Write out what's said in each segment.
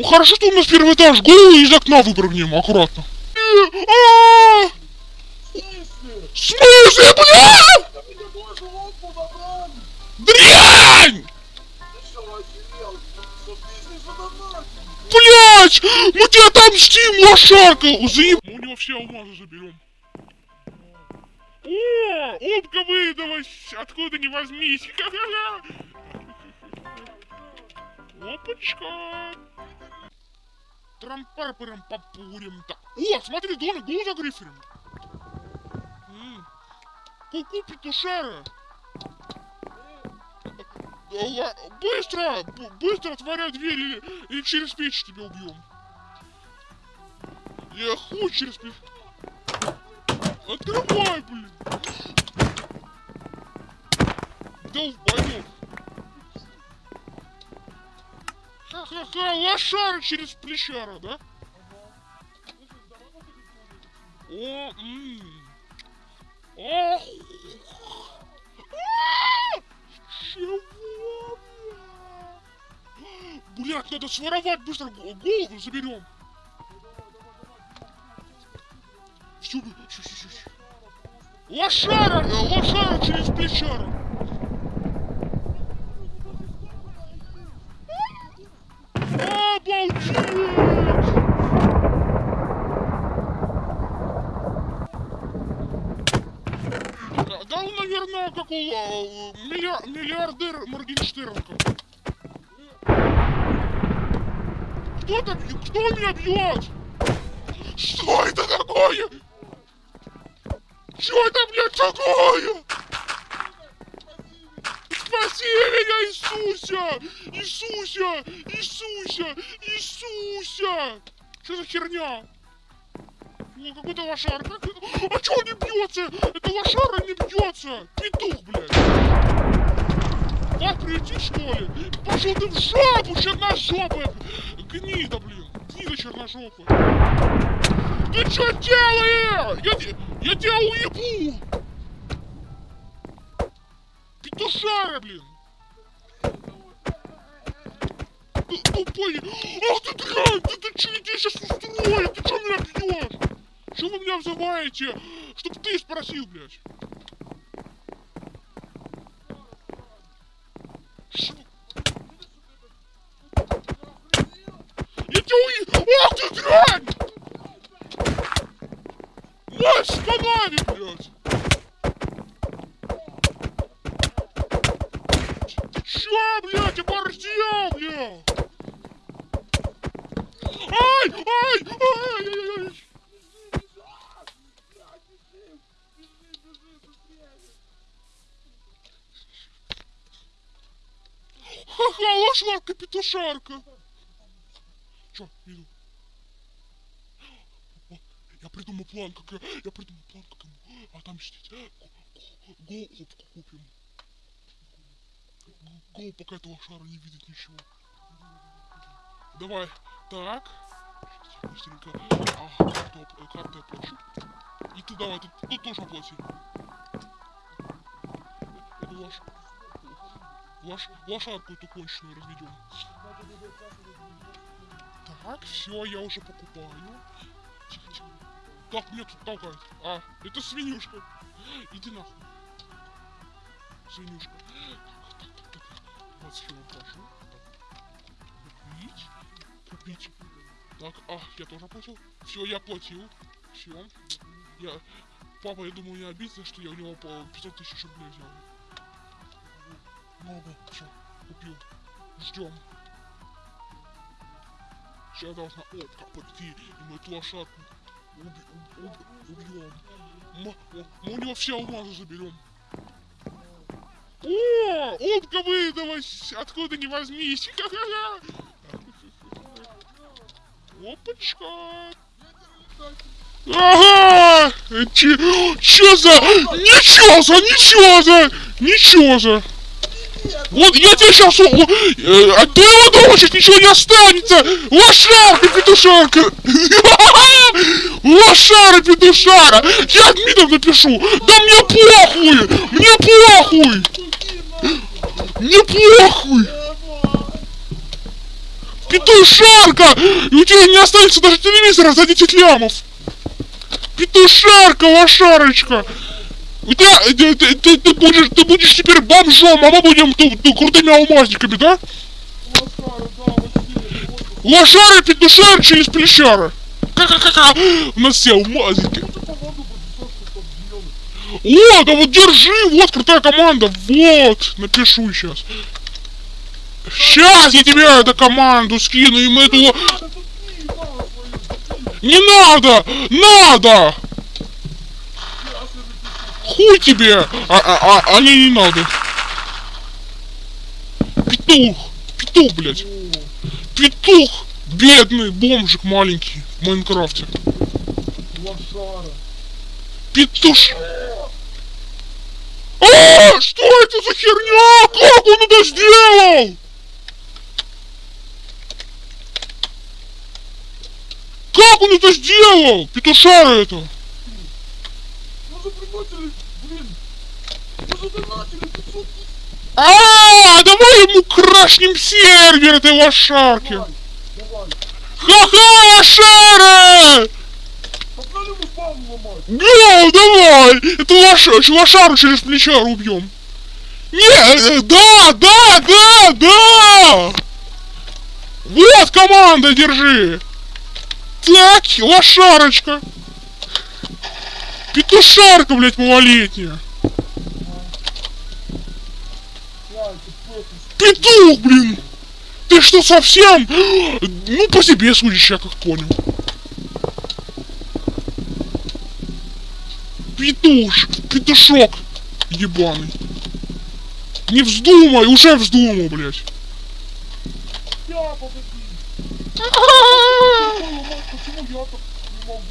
Ну, хорошо, что у нас первый этаж. Голову из окна выпрыгнем, аккуратно. Э! В смысле, бля? Дрянь! Блять! Мы тебя отомстим, лошарка! Заеб... Мы у него все алмазы заберем. О, опка выдалась! Откуда не возьмись! Опачка! Трампарпаром попурим то О, смотри, домик был за грифером. Ку-ку, петушара! Быстро! Быстро отворяй дверь или, или через печь тебя убьем. Я хуй через печь. Открывай, блин! Долбоёб! Ха-ха-ха, лошара через плечара, да? О, ммм. Ох! Чего? Блять, надо своровать быстро, голову заберем. Все, все, все, все. Лошара, лошара через плечара. Обалдеть! Да он, э, миллиар миллиардер Моргенштернка. Кто там? Кто меня бьет? Что это такое? Что это, блядь, такое? Спаси меня, Иисуся! Иисуся! Иисуся! Иисуся! Что за херня? Ну, какой-то лошар. А чё не бьется? Это лошара не бьется! Петух, блядь! Как прийти, что ли? Пошел ты в жопу, черножопая! Гнида, блин! Гнида черножопая! Ты что делаешь? Я, я тебя уебу! Петушара, блин! Тупой! Ах ты дрянь! Ты, ты что, я тебя сейчас устрою? Ты что меня бьешь? Что вы меня взываете? Чтоб ты спросил, блядь. Ш... Тебя уи... Ах ты дрянь! Мать сканали, блядь! Ты чё, блядь, оборзел, блядь? Ай! Ай! Ай! Ай! Ай! Ха-ха, лошарка, петушарка. Чё, иду. О, я придумал план, как я... Я придумал план, как ему отомстить. Гол опку купим. Гол, пока этого шара не видит ничего. Давай. Так. Быстренько. А, карту, карту я плачу. И ты давай, ты, ты тоже оплати. Это ваш. Лош... Лошадку эту конченую разведем. Так, все, я уже покупаю. Как мне тут толкать? А, это свинюшка. Иди нахуй. Свинюшка. 20 кило прошу. Купить. Купить. Так, а, я тоже платил. Все, я платил. Все. Я... Папа, я думаю, не обидно, что я у него по 500 тысяч рублей взял. Много. Все, купил. Ждем. Сейчас должна опка пойти, и мы эту лошадку уби уб убьем. Мы, мы у него все алмазы заберем. О, опка выдалась! Откуда не возьмись! Опачка! Ага! Че, че за... Ничего за, ничего за! Ничего за! Вот я тебе сейчас... Э, от твоего дома сейчас ничего не останется! Лошарка, петушарка! Лошара, петушара! Я админов напишу! Да мне похуй! Мне похуй! Мне похуй! Петушарка! И у тебя не останется даже телевизора за 10 лямов! Петушарка, лошарочка! У тебя, ты, ты, ты, ты будешь, ты будешь теперь бомжом, а мы будем ту- ту крутыми алмазниками, да? Лошары, петушары через плечары. Ка-ка-ка-ка. У нас все алмазники. О, да вот держи, вот крутая команда, вот, напишу сейчас. Сейчас я тебе эту команду скину, и мы эту... Не надо! Надо! Хуй тебе! А, а, а, а не, надо. Петух! Петух, блядь! Петух! Бедный бомжик маленький в Майнкрафте. Петуш... А, что это за херня? Как он это сделал? Как он это сделал? Петушара это. Мы же приносили, блин. Мы же донатили 500 тысяч. А, давай ему крашнем сервер этой лошарки. Ха-ха, лошара! Да, давай! Это лоша, лошару через плечо убьем. Не, э, да, да, да, да! Вот команда, держи! Так, лошарочка! Петушарка, блядь, малолетняя! Петух, блин! Ты что, совсем? Ну, по себе судишь, я как понял. Петуш, петушок ебаный. Не вздумай, уже вздумал, блядь. Я, я так не могу?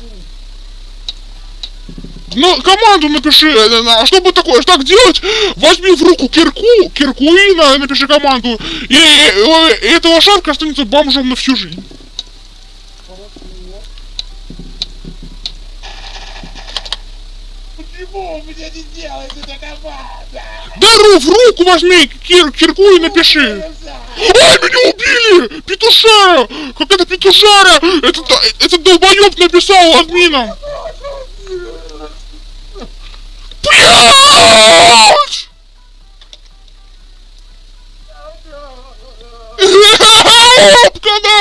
Ну, команду напиши, э, а чтобы такое, так делать, возьми в руку кирку, кирку и на- напиши команду, и, и- и эта лошадка останется бомжом на всю жизнь. Хорошо. Меня не делается эта команда? Дару в руку возьми кир, кирку и напиши. Ой, меня убили! Петушара! Как это петушара? Это, этот долбоёб написал админом! Блядь!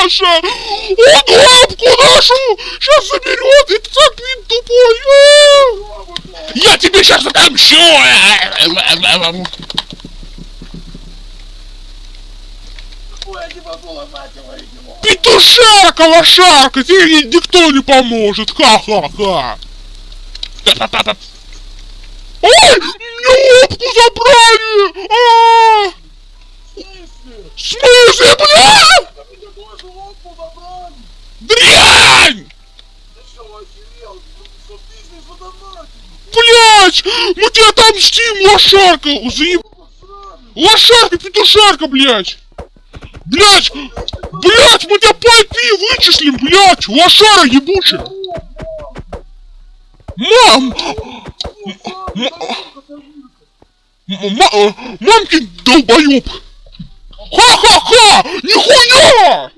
Наша! Он лапку нашу! Сейчас заберет! Это так тупой! А! Я тебе сейчас отомщу! Петушарка, лошарка, тебе ни- никто не поможет, ха-ха-ха. Ой, мне лапку забрали! А! В смысле, бля? Дрянь! Блять! Мы тебя отомстим, лошарка! Заеб... Лошарка, петушарка, блять! Блять! Блять, мы тебя по IP вычислим, блять! Лошара ебучая! Мам! Мамкин долбоёб! Ха-ха-ха! Нихуя!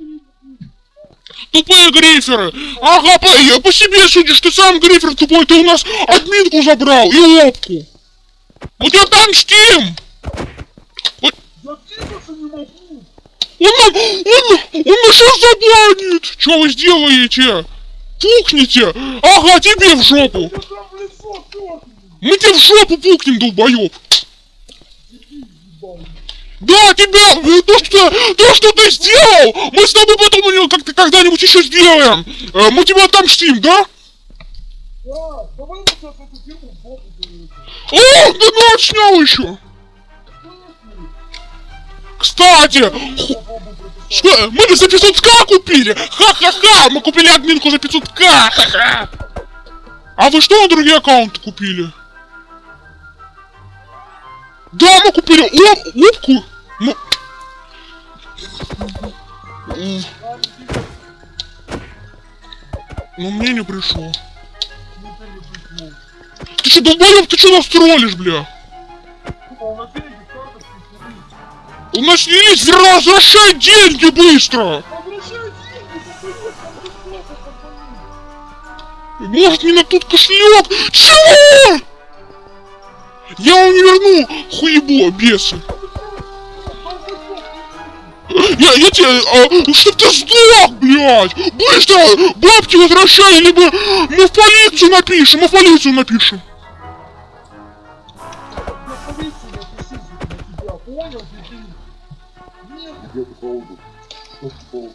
Тупые гриферы! Ага, по, я по себе судишь, ты сам грифер тупой, ты у нас админку забрал и! Мы тебя отомстим! Я двигаться не могу. Он нам, он, он нас сейчас забланит! Что вы сделаете? Пукните! Ага, тебе в жопу! Там. Мы тебе в жопу пукнем, долбоёб! Да, тебя, э, то, что, то, что ты сделал, мы с тобой потом у него как-то когда-нибудь еще сделаем. Э, Мы тебя отомстим, да? Да, давай. О, ну отснял еще. Кстати, что, мы за 500к купили? Ха-ха-ха, мы купили админку за 500к. Ха-ха. А вы что на другие аккаунты купили? Да, мы купили оп, опку. Ну... Ну мне не пришло. Ты не что, долбоёб, ты что нас троллишь, бля? У нас нас есть возвращай деньги быстро! Может, мне на тут кошелек? Чего? Я вам не верну, хуебло, бесы. Я, я тебе, а, чтоб ты сдох, блядь! Быстро! Бабки возвращай, либо мы в полицию напишем, мы в полицию напишем. Я полицию напишу на тебя, понял, дебил? Нет, Где-то по лбу. Просто по лбу.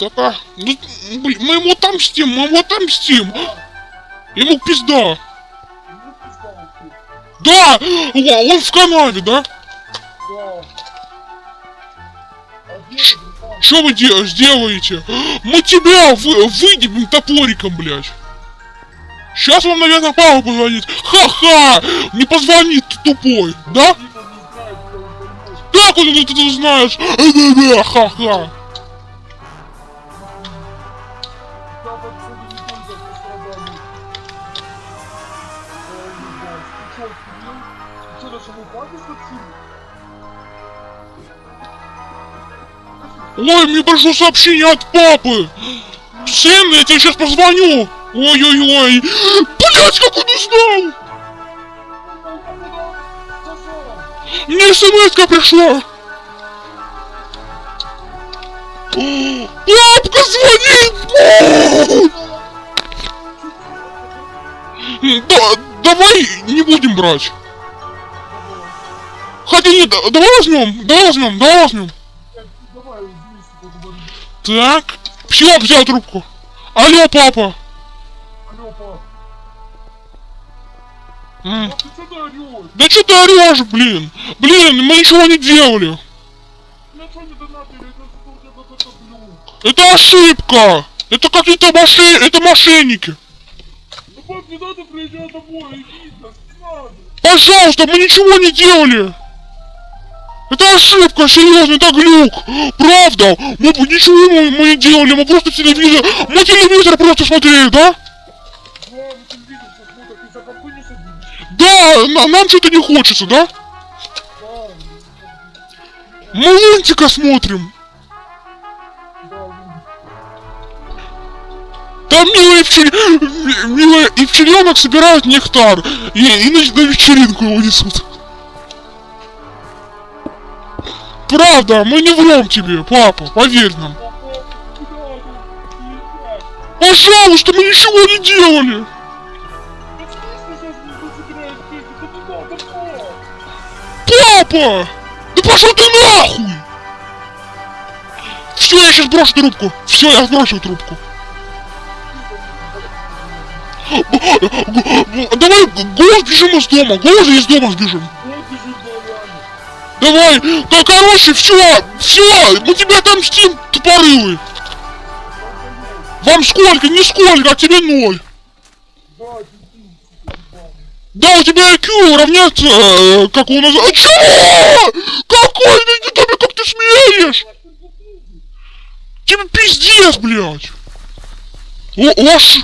Так, а, ну, блин, мы ему отомстим, мы ему отомстим. Ему пизда. Да, он в канаве, да? Да. Что вы де- сделаете? Мы тебя вы, выдебим топориком, блядь. Сейчас вам, наверное, папа позвонит. Ха-ха! Не позвонит ты тупой, да? Как он это ты знаешь? Ха-ха. Ой, мне пришло сообщение от папы. Сын, я тебе сейчас позвоню. Ой-ой-ой. Блять, как он узнал? Мне смс пришла. Папка звонит! Да, давай не будем брать. Хотя нет, да- давай возьмем, давай возьмем, давай возьмем. Так, все, взял трубку. Алло, папа. Алло, пап. М, Пап, ты чё ты орёшь? Да что ты орешь, блин? Блин, мы ничего не делали. Это что ошибка. Это какие-то мошен... это мошенники. Не надо. Пожалуйста, мы ничего не делали. Это ошибка, серьезно, это глюк. Правда, мы ничего мы, мы не делали, мы просто телевизор, мы телевизор просто смотрели, да? Да, на- нам что-то не хочется? Да, Мы лунтика смотрим. Там милые ми- милые пчеленок собирают нектар и, и на, на вечеринку его несут. Правда, мы не врем тебе, папа, поверь нам. Пожалуйста, мы ничего не делали. Папа! Да пошел ты нахуй! Все, я сейчас брошу трубку. Все, я сброшу трубку. Давай голос бежим из дома. Голос из дома сбежим. Давай, да, короче, все, все, мы тебя отомстим, тупорылый. Вам сколько? Нисколько, а тебе ноль. Да, у тебя IQ равняется, э, как он называется. Чего? Какой ты, ты, как ты смеешь? Тебе пиздец, блядь. О, ош.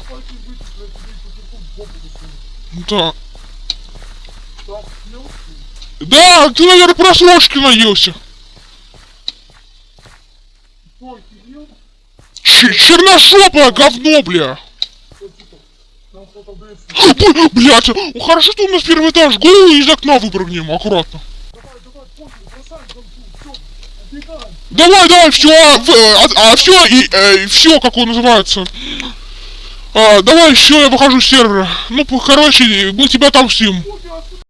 Да. Да, ты, наверное, просрочки наелся. Стой, ты ел? Ч- черножопое говно, бля. Что, там кто-то блядь, Б- Блядь, ну хорошо, что у нас первый этаж, голову из окна выпрыгнем, аккуратно. Давай, давай, пофиг, бросай там всё, убегаем. Давай, давай, все, а, все, и все, как он называется. А, давай, все, я выхожу с сервера. Ну, короче, мы тебя отомстим.